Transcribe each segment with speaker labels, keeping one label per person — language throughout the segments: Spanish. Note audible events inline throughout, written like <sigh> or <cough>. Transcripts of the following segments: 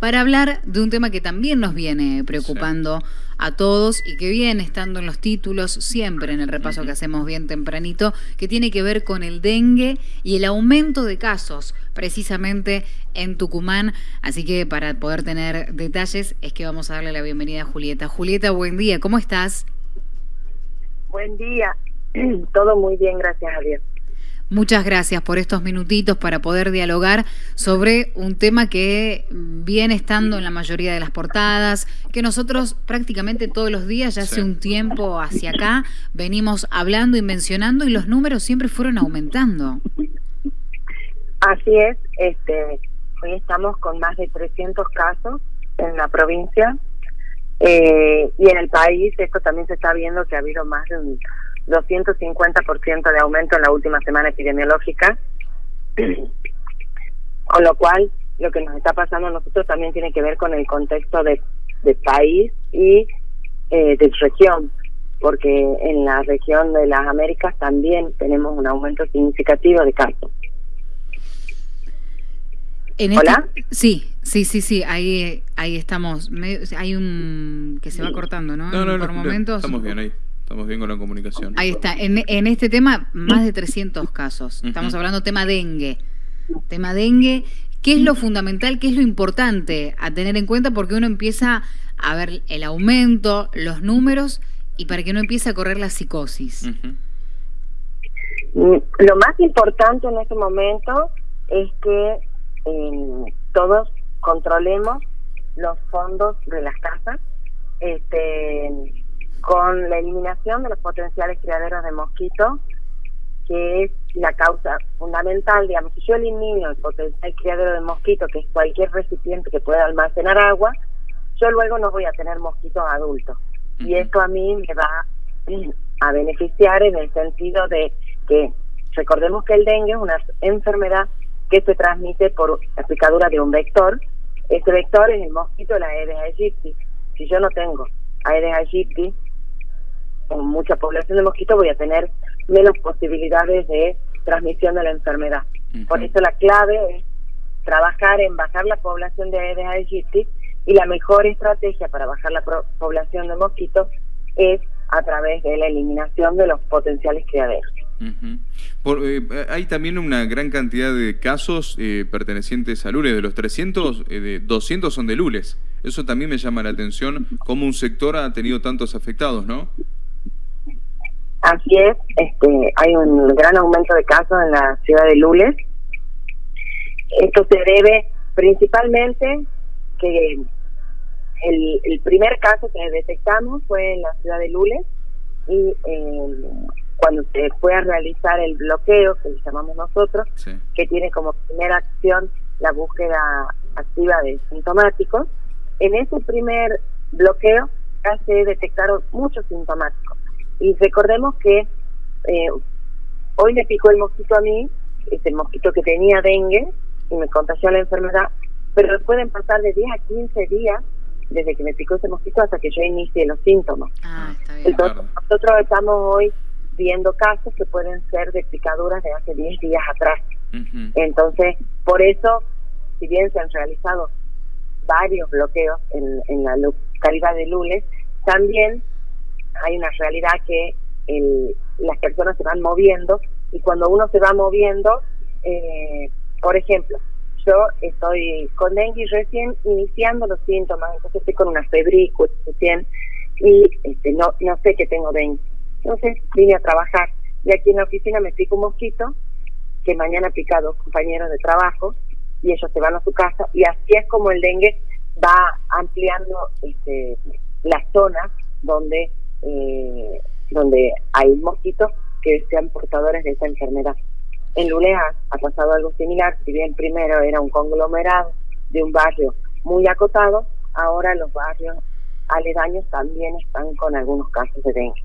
Speaker 1: para hablar de un tema que también nos viene preocupando a todos y que viene estando en los títulos siempre en el repaso que hacemos bien tempranito, que tiene que ver con el dengue y el aumento de casos precisamente en Tucumán. Así que para poder tener detalles es que vamos a darle la bienvenida a Julieta. Julieta, buen día, ¿cómo estás?
Speaker 2: Buen día, <clears throat> todo muy bien, gracias a Dios.
Speaker 1: Muchas gracias por estos minutitos para poder dialogar sobre un tema que viene estando en la mayoría de las portadas, que nosotros prácticamente todos los días, ya hace un tiempo hacia acá, venimos hablando y mencionando y los números siempre fueron aumentando.
Speaker 2: Así es, este, hoy estamos con más de 300 casos en la provincia eh, y en el país esto también se está viendo que ha habido más de un 250% de aumento en la última semana epidemiológica, <clears throat> con lo cual lo que nos está pasando a nosotros también tiene que ver con el contexto de, país y eh, de región, porque en la región de las Américas también tenemos un aumento significativo de casos.
Speaker 1: Este ¿Hola? sí, sí, sí, sí, ahí, ahí estamos. hay un que se va cortando, ¿no?
Speaker 3: No, no, Por momentos. Estamos bien ahí. Estamos bien con la comunicación.
Speaker 1: Ahí está. En, en este tema, más de 300 casos. Estamos hablando tema dengue. Tema dengue. ¿Qué es lo fundamental, qué es lo importante a tener en cuenta? Porque uno empieza a ver el aumento, los números, y para que no empiece a correr la psicosis.
Speaker 2: Lo más importante en este momento es que eh, todos controlemos los fondos de las casas. Este, con la eliminación de los potenciales criaderos de mosquitos, que es la causa fundamental, digamos, si yo elimino el potencial criadero de mosquito, que es cualquier recipiente que pueda almacenar agua, yo luego no voy a tener mosquitos adultos. Y esto a mí me va a beneficiar en el sentido de que recordemos que el dengue es una enfermedad que se transmite por la picadura de un vector. Ese vector es el mosquito de la Aedes aegypti. Si yo no tengo Aedes aegypti, con mucha población de mosquitos voy a tener menos posibilidades de transmisión de la enfermedad. Por eso la clave es trabajar en bajar la población de Aedes aegypti y la mejor estrategia para bajar la población de mosquitos es a través de la eliminación de los potenciales criaderos.
Speaker 3: Eh, hay también una gran cantidad de casos eh, pertenecientes a Lules. De los 300, eh, de 200 son de Lules. Eso también me llama la atención, cómo un sector ha tenido tantos afectados, ¿no?
Speaker 2: Así es, este, hay un gran aumento de casos en la ciudad de Lules. Esto se debe principalmente que el, el primer caso que detectamos fue en la ciudad de Lules y eh, cuando se fue a realizar el bloqueo, que le llamamos nosotros, que tiene como primera acción la búsqueda activa de sintomáticos, en ese primer bloqueo ya se detectaron muchos sintomáticos y recordemos que eh, hoy me picó el mosquito a mí, es el mosquito que tenía dengue y me contagió la enfermedad, pero pueden pasar de 10 a 15 días desde que me picó ese mosquito hasta que yo inicie los síntomas. Ah, Entonces, nosotros estamos hoy viendo casos que pueden ser de picaduras de hace 10 días atrás. Entonces, por eso, si bien se han realizado varios bloqueos en, en la localidad de Lules, también hay una realidad que el, las personas se van moviendo y cuando uno se va moviendo, eh, por ejemplo, yo estoy con dengue recién iniciando los síntomas, entonces estoy con una febrícula recién y este, no, no sé que tengo dengue. Entonces vine a trabajar y aquí en la oficina me pico un mosquito que mañana pica dos compañeros de trabajo y ellos se van a su casa y así es como el dengue va ampliando este, las zonas donde eh, donde hay mosquitos que sean portadores de esa enfermedad. En Lulea ha pasado algo similar, si bien primero era un conglomerado de un barrio muy acotado, ahora los barrios aledaños también están con algunos casos de dengue.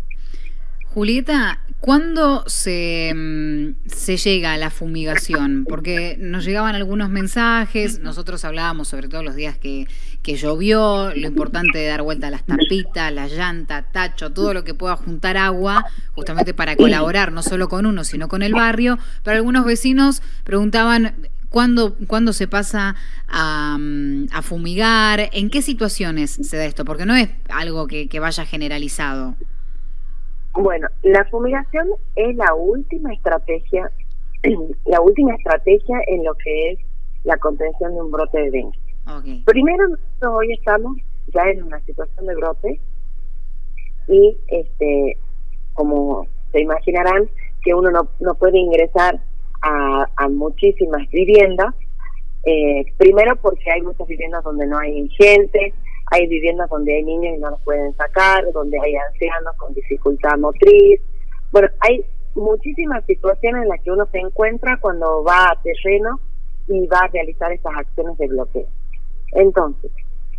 Speaker 1: Julieta, ¿cuándo se, mm, se, llega a la fumigación? Porque nos llegaban algunos mensajes, nosotros hablábamos sobre todo los días que, que llovió, lo importante de dar vuelta a las tapitas, la llanta, tacho, todo lo que pueda juntar agua, justamente para colaborar no solo con uno, sino con el barrio. Pero algunos vecinos preguntaban, ¿Cuándo, ¿Cuándo, se pasa a, mm, a, fumigar? ¿En qué situaciones se da esto? Porque no es algo que, que vaya generalizado.
Speaker 2: Bueno, la fumigación es la última estrategia, <clears throat> la última estrategia en lo que es la contención de un brote de dengue. Primero, nosotros hoy estamos ya en una situación de brote y, este, como se imaginarán, que uno no, no puede ingresar a, a muchísimas viviendas. Eh, primero porque hay muchas viviendas donde no hay gente, hay viviendas donde hay niños y no los pueden sacar, donde hay ancianos con dificultad motriz. Bueno, hay muchísimas situaciones en las que uno se encuentra cuando va a terreno y va a realizar estas acciones de bloqueo. Entonces,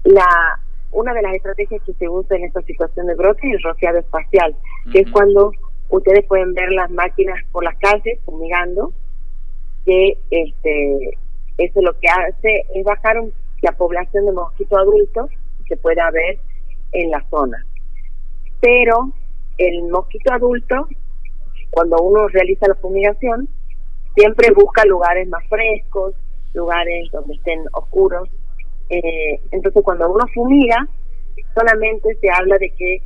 Speaker 2: la una de las estrategias que se usa en esta situación de brote es el rociado espacial, que es cuando ustedes pueden ver las máquinas por las calles fumigando, que este eso lo que hace es bajar la población de mosquitos adultos que pueda haber en la zona. Pero el mosquito adulto, cuando uno realiza la fumigación, siempre busca lugares más frescos, lugares donde estén oscuros. Eh, entonces, cuando uno fumiga, solamente se habla de que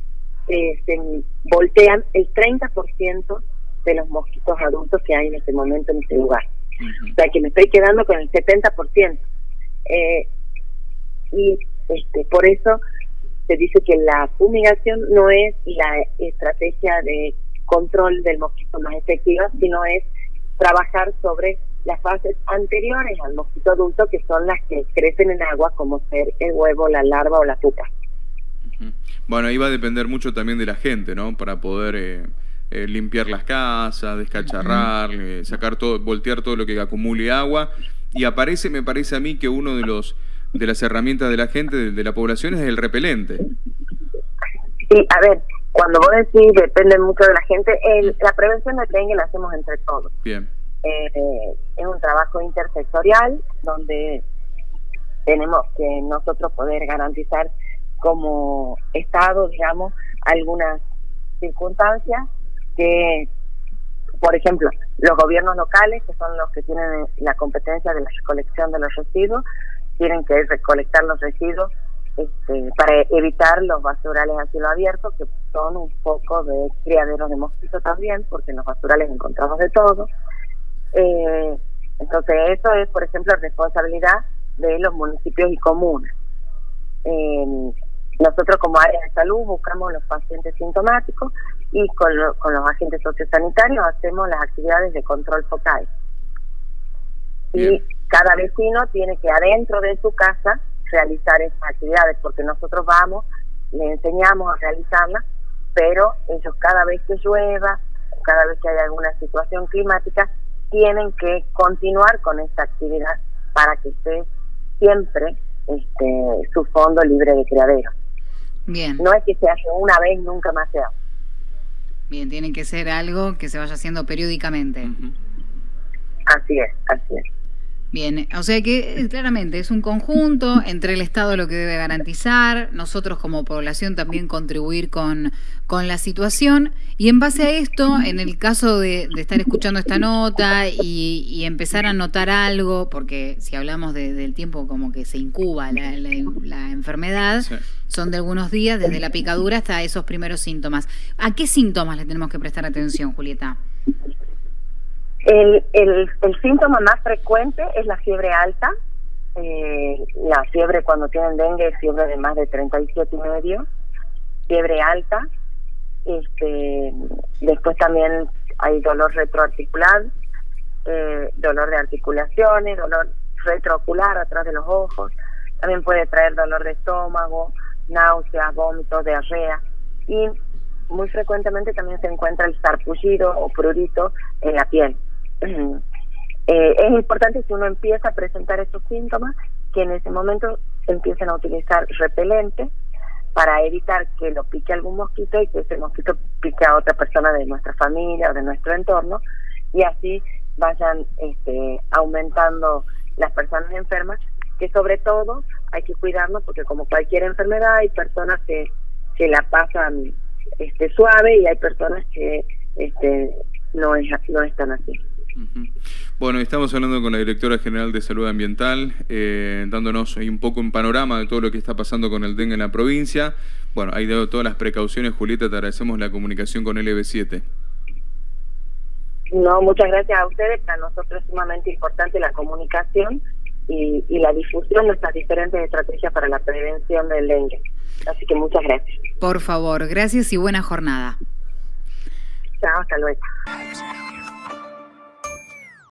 Speaker 2: eh, se voltean el 30% de los mosquitos adultos que hay en este momento en ese lugar. O sea, que me estoy quedando con el 70%. Eh, y este, por eso se dice que la fumigación no es la estrategia de control del mosquito más efectiva, sino es trabajar sobre las fases anteriores al mosquito adulto, que son las que crecen en agua, como ser el huevo, la larva o la pupa.
Speaker 3: Bueno, ahí va a depender mucho también de la gente, ¿no? Para poder eh, eh, limpiar las casas, descacharrar, eh, sacar todo, voltear todo lo que acumule agua. Y aparece, me parece a mí, que uno de los de las herramientas de la gente, de, la población, es el repelente.
Speaker 2: Sí, a ver, cuando vos decís depende mucho de la gente, el, la prevención de dengue la hacemos entre todos.
Speaker 3: Bien.
Speaker 2: Eh, es un trabajo intersectorial donde tenemos que nosotros poder garantizar como Estado, digamos, algunas circunstancias que, por ejemplo, los gobiernos locales, que son los que tienen la competencia de la recolección de los residuos, tienen que recolectar los residuos este, para evitar los basurales a cielo abierto, que son un poco de criaderos de mosquitos también, porque en los basurales encontramos de todo. Eh, entonces, eso es, por ejemplo, responsabilidad de los municipios y comunas. Eh, nosotros como área de salud buscamos los pacientes sintomáticos y con, con los agentes sociosanitarios hacemos las actividades de control focal. Y cada vecino tiene que adentro de su casa realizar esas actividades, porque nosotros vamos, le enseñamos a realizarlas, pero ellos cada vez que llueva, cada vez que haya alguna situación climática, tienen que continuar con esta actividad para que esté siempre este, su fondo libre de criadero.
Speaker 1: Bien.
Speaker 2: No es que se hace una vez, nunca más se hace.
Speaker 1: Bien, tiene que ser algo que se vaya haciendo periódicamente.
Speaker 2: Así es, así es.
Speaker 1: Bien, o sea que eh, claramente es un conjunto entre el Estado lo que debe garantizar, nosotros como población también contribuir con, con la situación y en base a esto, en el caso de, estar escuchando esta nota y, empezar a notar algo, porque si hablamos del tiempo como que se incuba la, la, enfermedad, son de algunos días, desde la picadura hasta esos primeros síntomas. ¿A qué síntomas le tenemos que prestar atención, Julieta?
Speaker 2: El, el, el síntoma más frecuente es la fiebre alta. Eh, la fiebre cuando tienen dengue es fiebre de más de 37 y medio. Fiebre alta. Este, después también hay dolor retroarticular, eh, dolor de articulaciones, dolor retroocular atrás de los ojos. También puede traer dolor de estómago, náuseas, vómitos, diarrea. Y muy frecuentemente también se encuentra el sarpullido o prurito en la piel. Eh, es importante si uno empieza a presentar estos síntomas que en ese momento empiecen a utilizar repelente para evitar que lo pique algún mosquito y que ese mosquito pique a otra persona de nuestra familia o de nuestro entorno y así vayan este, aumentando las personas enfermas que sobre todo hay que cuidarnos porque como cualquier enfermedad hay personas que, que la pasan este suave y hay personas que este no es no están así
Speaker 3: Bueno, estamos hablando con la directora general de Salud Ambiental, eh, dándonos un poco un panorama de todo lo que está pasando con el dengue en la provincia. Bueno, ahí dado todas las precauciones, Julieta, te agradecemos la comunicación con LB7.
Speaker 2: No, muchas gracias a ustedes. Para nosotros es sumamente importante la comunicación y, y la difusión de nuestras diferentes estrategias para la prevención del dengue. Así que muchas gracias.
Speaker 1: Por favor, gracias y buena jornada.
Speaker 2: Chao, hasta luego.